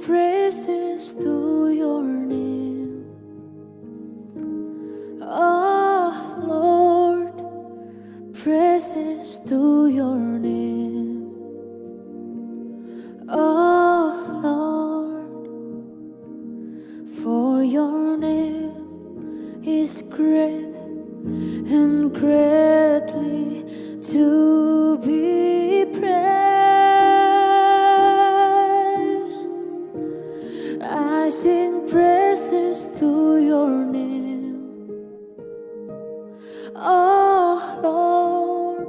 praises to your name. Oh Lord, praises to your name. Oh Lord, for your name is great and greatly to be sing praises to your name. Oh Lord,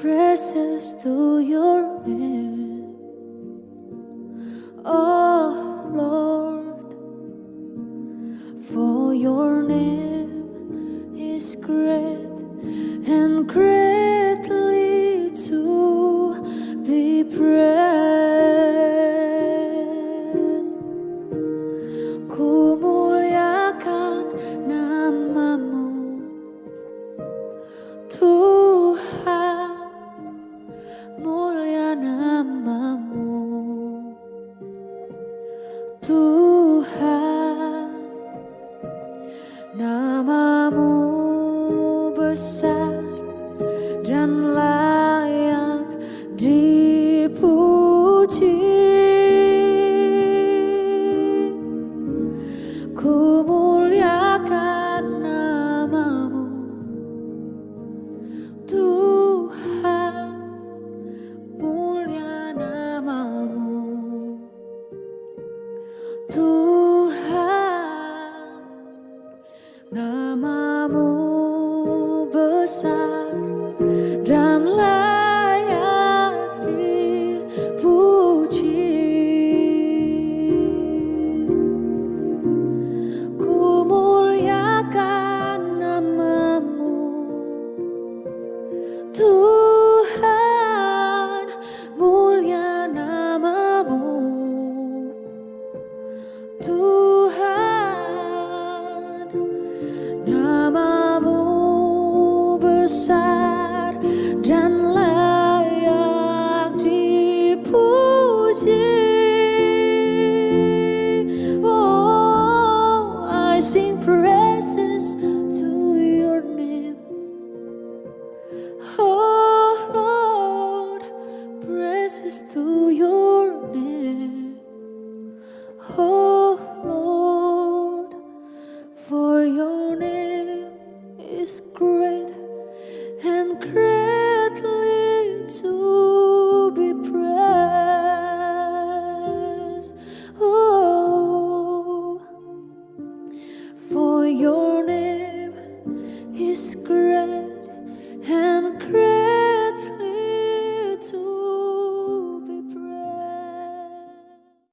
praises to your name. Oh Lord, for your name is great and greatly to be praised. Mulia namamu. Tuhan namamu besar dan layak Tuhan namamu Tuhan namamu besar dan layak dipuji. Oh I sing praises to your name. Oh Lord praises to your name. Oh is cruel.